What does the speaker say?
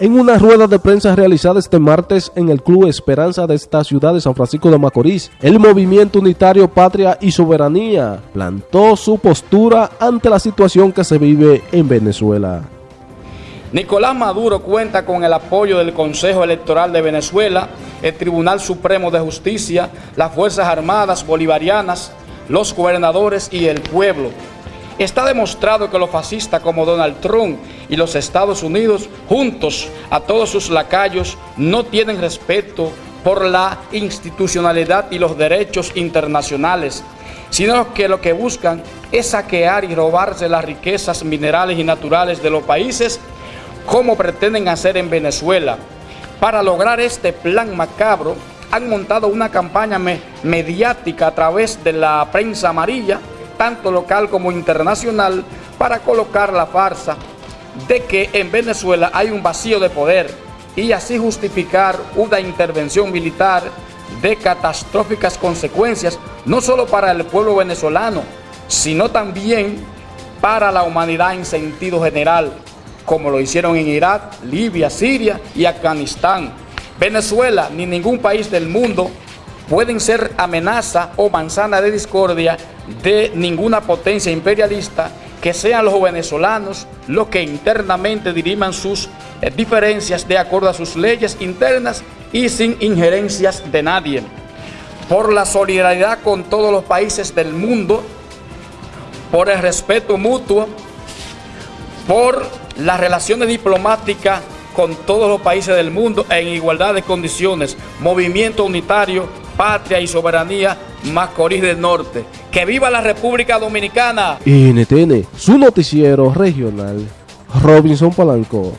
En una rueda de prensa realizada este martes en el Club Esperanza de esta ciudad de San Francisco de Macorís, el Movimiento Unitario Patria y Soberanía plantó su postura ante la situación que se vive en Venezuela. Nicolás Maduro cuenta con el apoyo del Consejo Electoral de Venezuela, el Tribunal Supremo de Justicia, las Fuerzas Armadas Bolivarianas, los gobernadores y el pueblo. Está demostrado que los fascistas como Donald Trump y los Estados Unidos, juntos a todos sus lacayos, no tienen respeto por la institucionalidad y los derechos internacionales, sino que lo que buscan es saquear y robarse las riquezas minerales y naturales de los países, como pretenden hacer en Venezuela. Para lograr este plan macabro, han montado una campaña mediática a través de la prensa amarilla, tanto local como internacional, para colocar la farsa de que en Venezuela hay un vacío de poder y así justificar una intervención militar de catastróficas consecuencias, no solo para el pueblo venezolano, sino también para la humanidad en sentido general, como lo hicieron en Irak, Libia, Siria y Afganistán. Venezuela ni ningún país del mundo pueden ser amenaza o manzana de discordia de ninguna potencia imperialista que sean los venezolanos los que internamente diriman sus eh, diferencias de acuerdo a sus leyes internas y sin injerencias de nadie. Por la solidaridad con todos los países del mundo, por el respeto mutuo, por las relaciones diplomáticas con todos los países del mundo en igualdad de condiciones, movimiento unitario, patria y soberanía, Macorís del Norte. ¡Que viva la República Dominicana! NTN, su noticiero regional, Robinson Palanco.